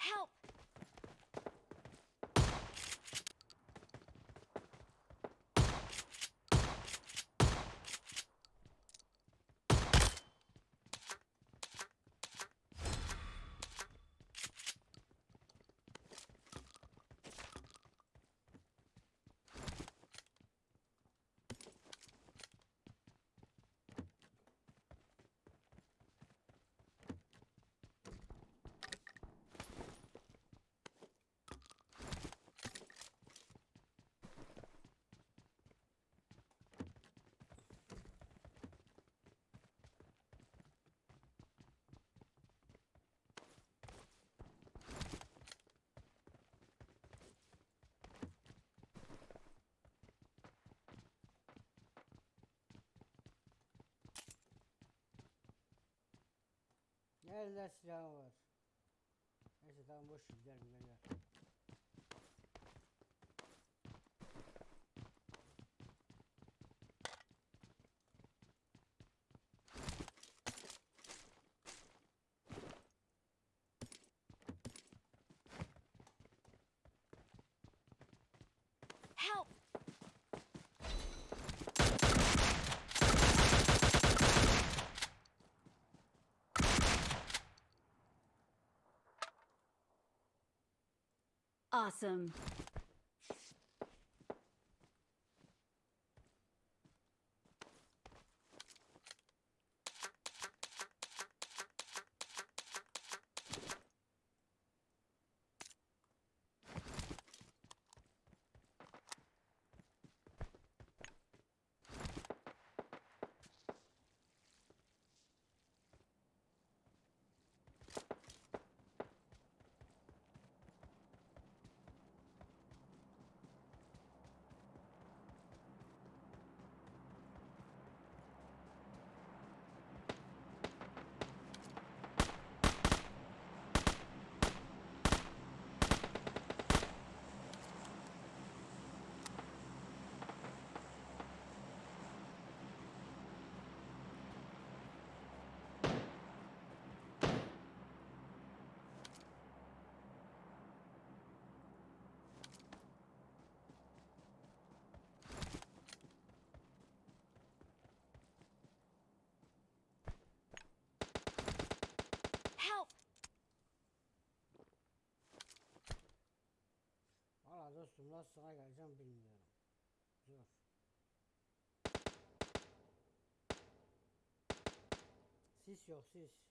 Help! Eller silahı var. Neyse tamam boş ver, gidelim Awesome. Dostum nasıl sana geleceğim bilmiyorum. Zor. Sis yok sis.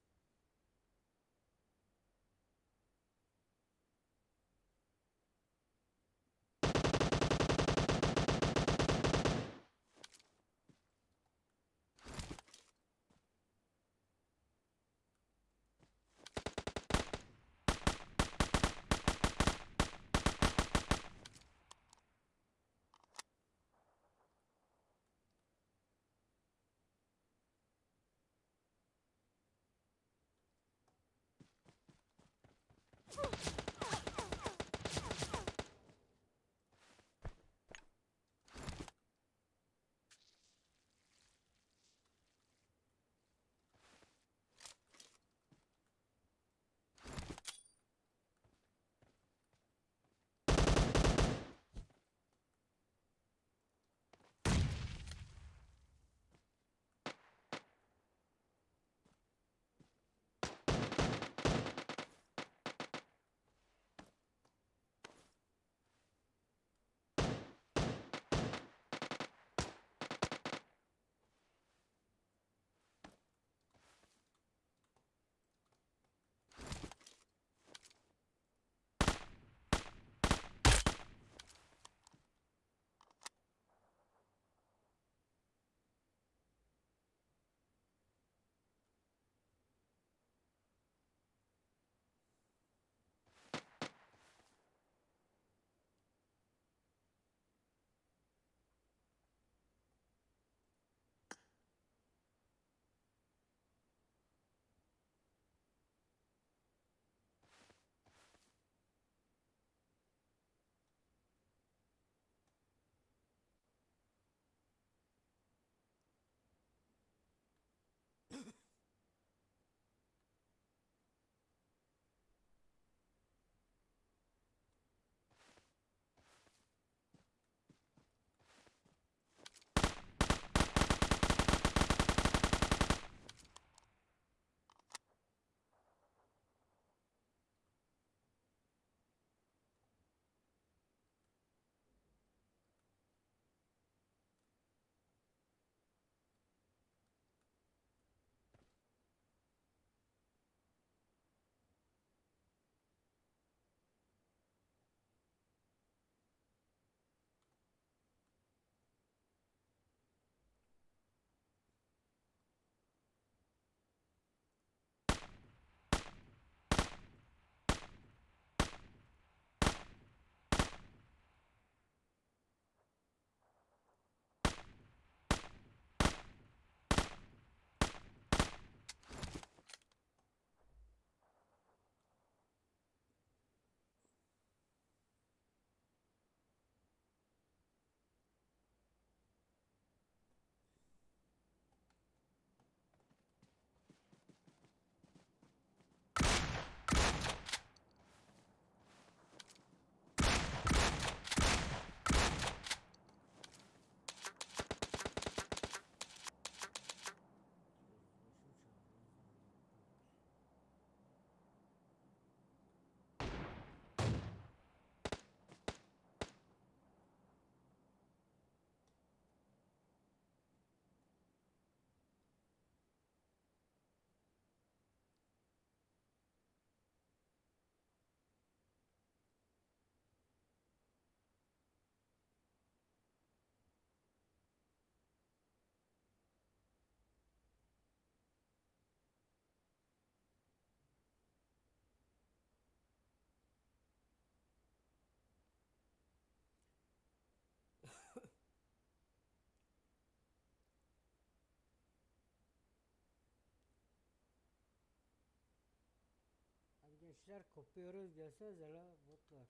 Gençler kopuyoruz gelsenize la botlar.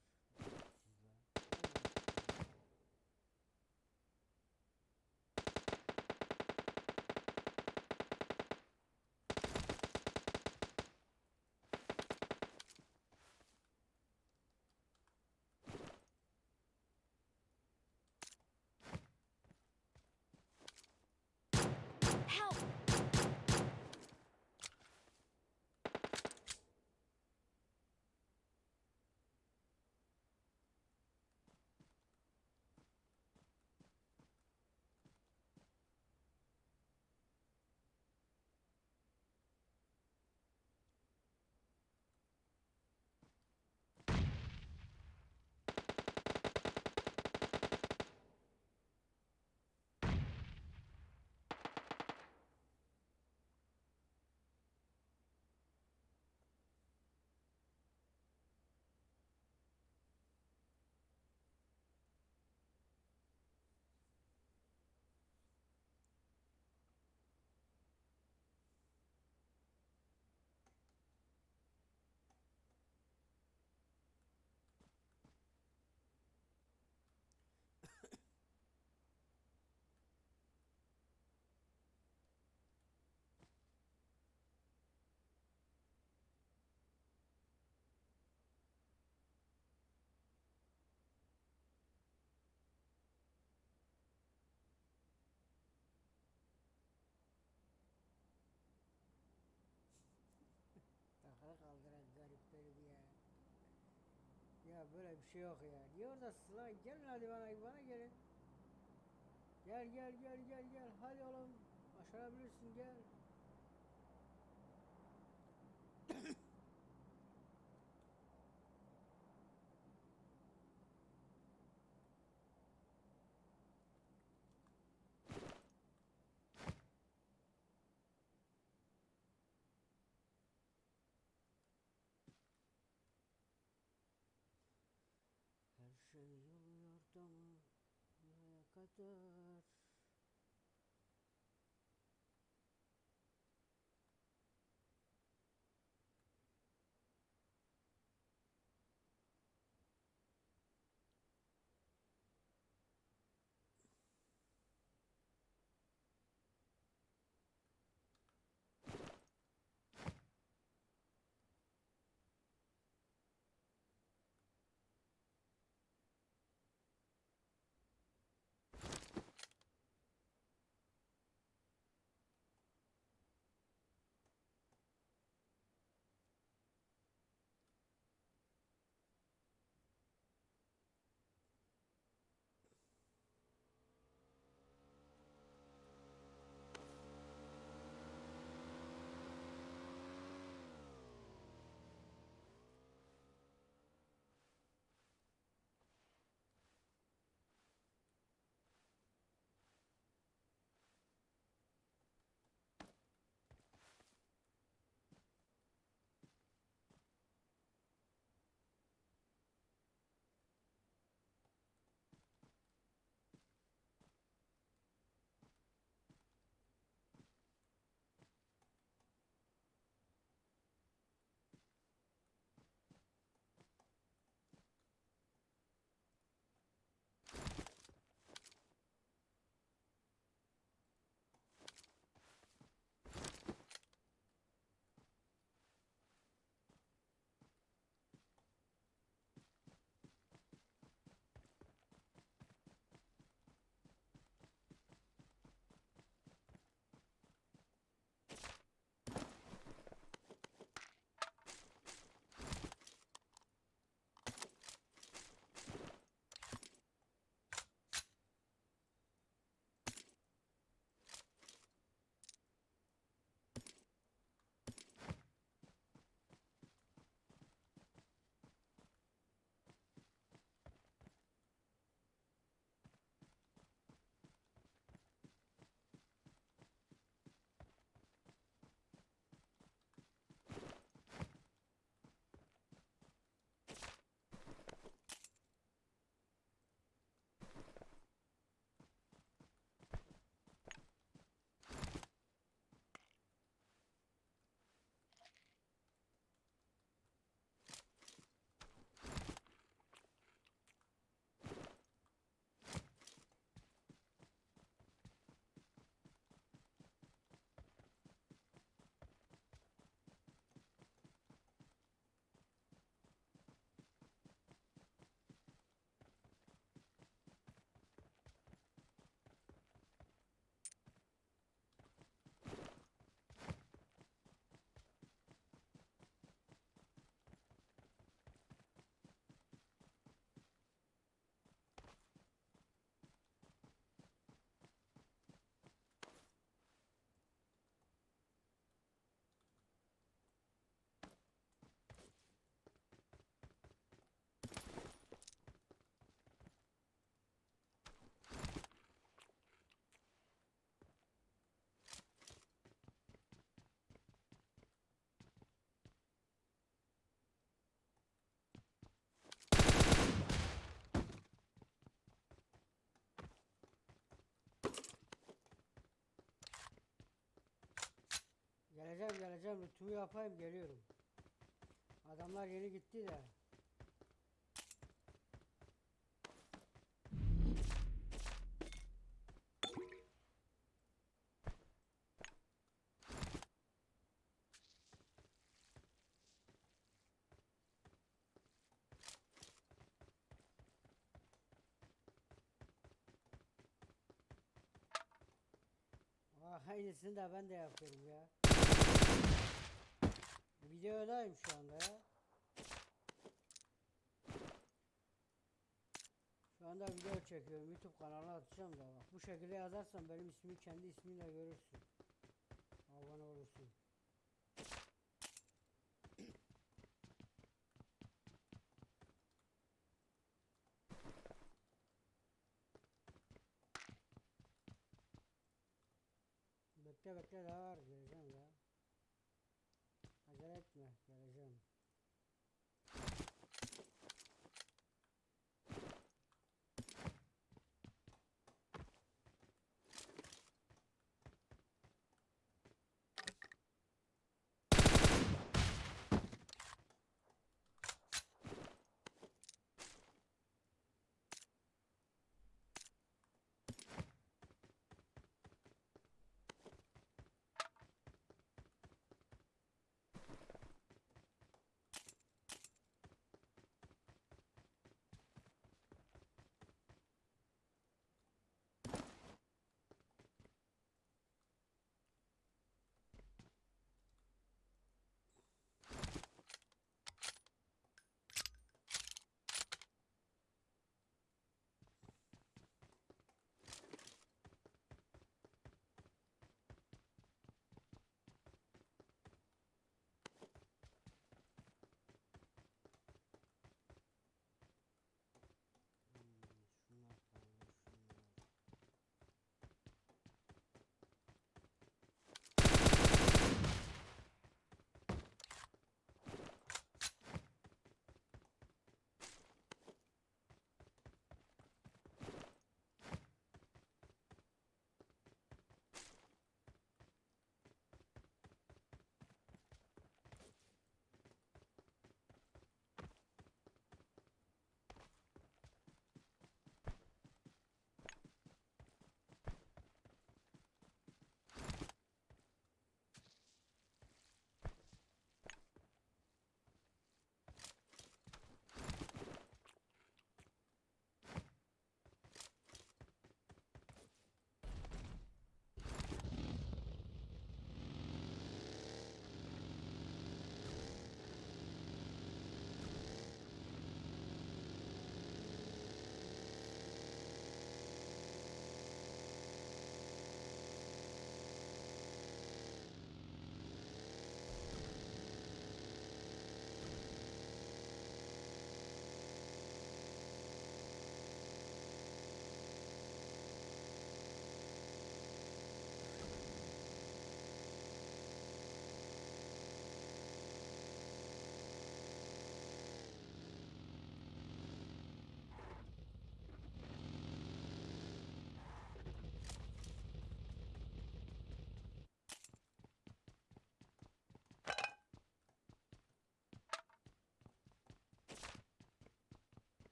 Böyle bir şey yok ya. Niye oradasın lan? Gelin hadi bana, bana gelin. Gel gel gel gel gel. Hadi oğlum. Başarabilirsin gel. Her şey oluyor da mı? Nereye Geleceğim geleceğim lütfumu yapayım geliyorum. Adamlar yeni gitti de. Aa, aynısını da ben de yapıyorum ya. Videodayım şu anda ya. Şu anda video çekiyorum. YouTube kanalına atacağım da bak. Bu şekilde yazarsan benim ismimi kendi isminle görürsün.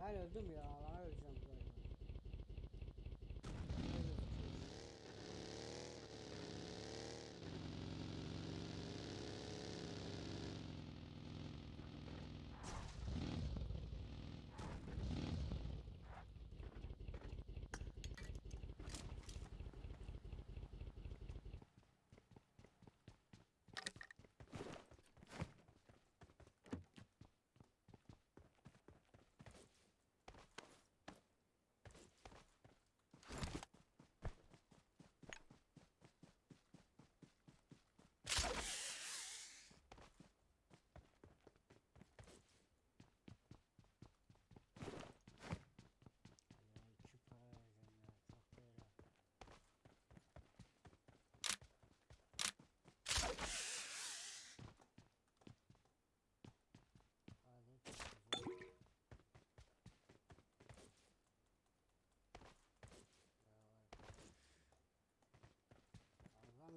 Ben öldüm ya.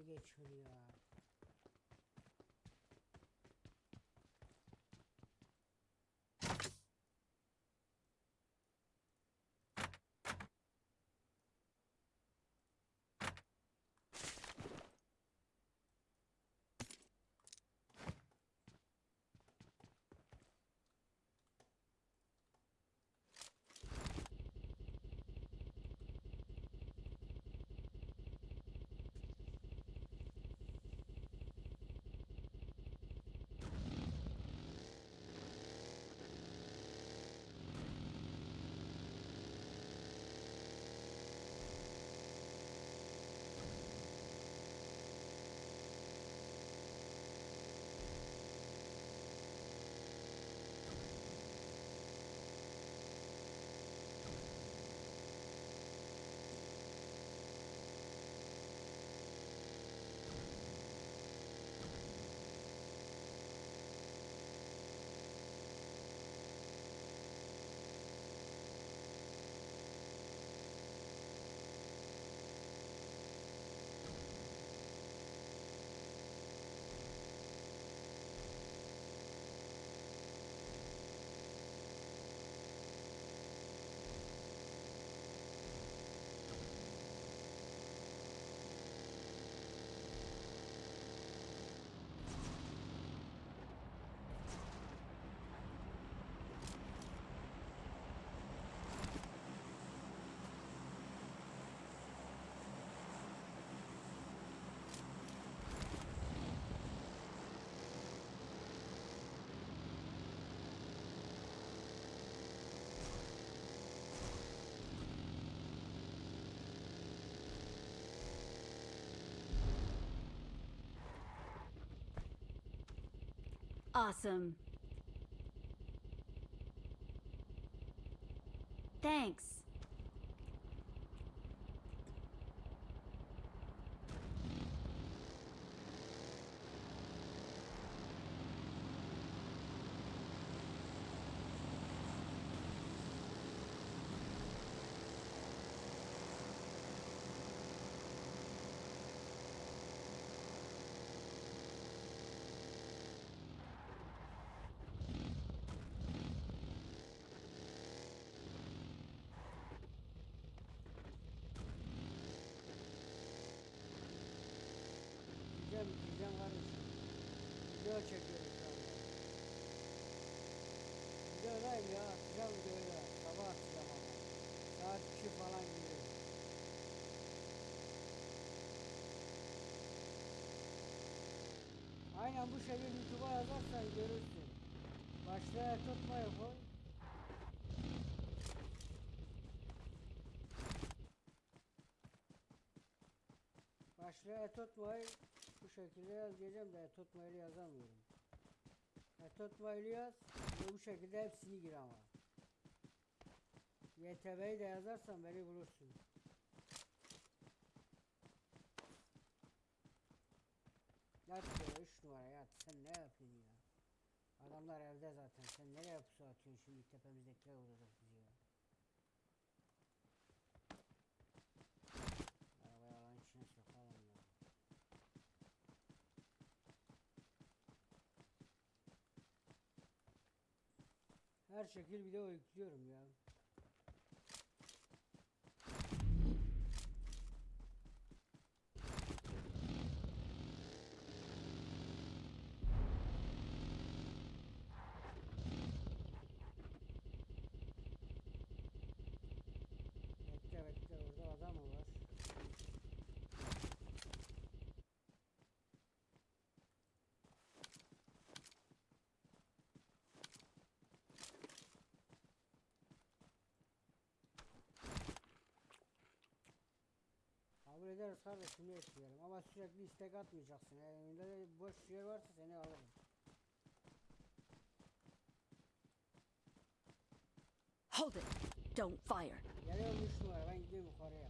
geçiriyor. Awesome. Thanks. Video çekiyorum şu anda. Videodayım ya, atacağım videoyu da. Sabah ama. Saat 2 falan gibi. Aynen bu şekilde YouTube'a yazarsan görürsün. Başlığa tutmayı koy. Başlığa tutmayı şekilde yaz diyeceğim de tutmayı yazamıyorum. tutmayı yaz ve bu şekilde hepsini gir ama. YTB'yi de yazarsan beni bulursun. Yat ya 3 numara yat. Sen ne yapıyorsun ya? Adamlar evde zaten. Sen nereye pusu atıyorsun şimdi tepemizdekiler vuracak bizi Her şekil video yüklüyorum ya. Kabul ederiz kardeşim ne etmeyelim ama sürekli istek atmayacaksın. Önünde de boş yer varsa seni alırım. Hold it. Don't fire. Geliyorum 3 numara ben gidiyorum yukarıya.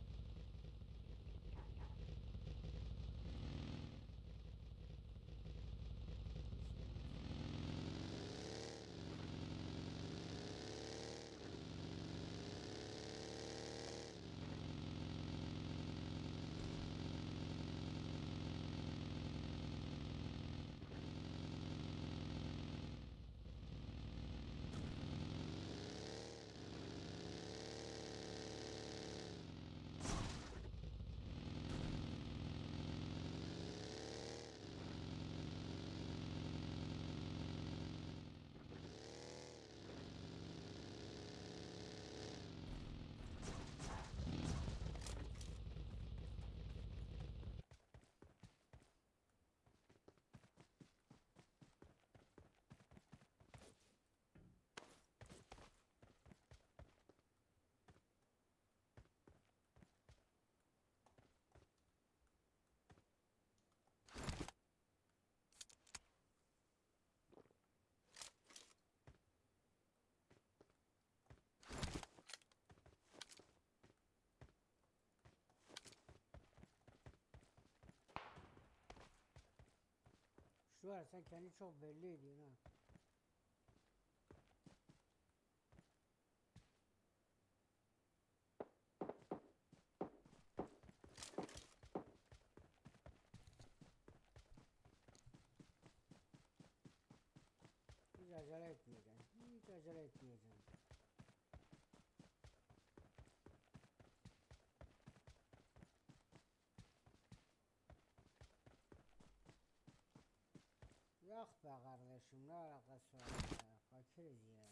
Var sen kendi çok belli ediyorsun ha. Hiç acele etmeyeceksin. Hiç acele etmeyeceksin. Yok be kardeşim ne alakası var ya. Fakiriz ya.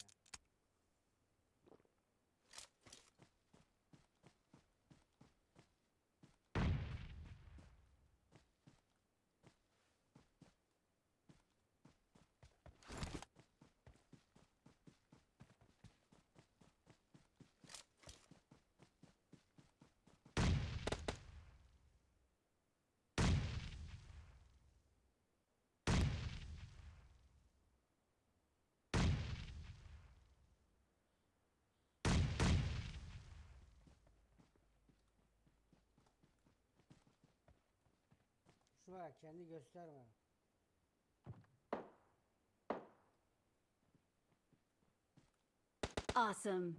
Var kendi gösterme. Awesome.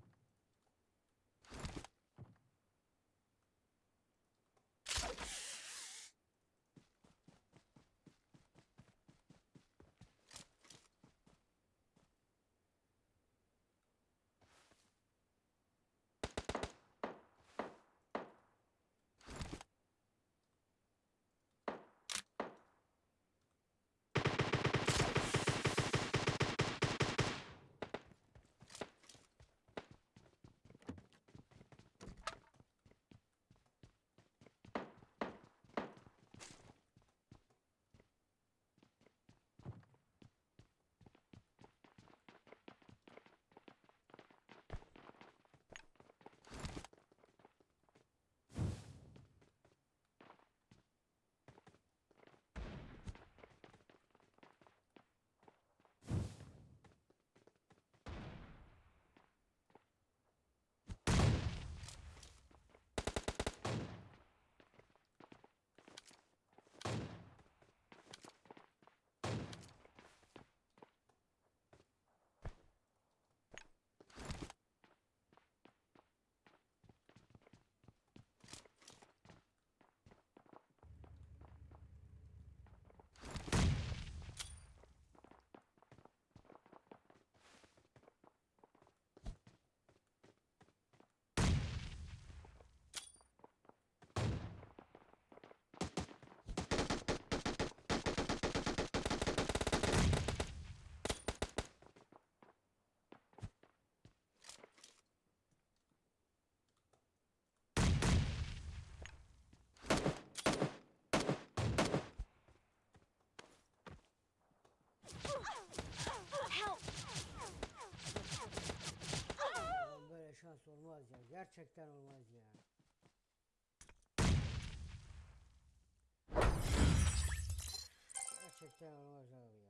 Olmaz ya. Gerçekten olmaz ya. Gerçekten olmaz abi ya.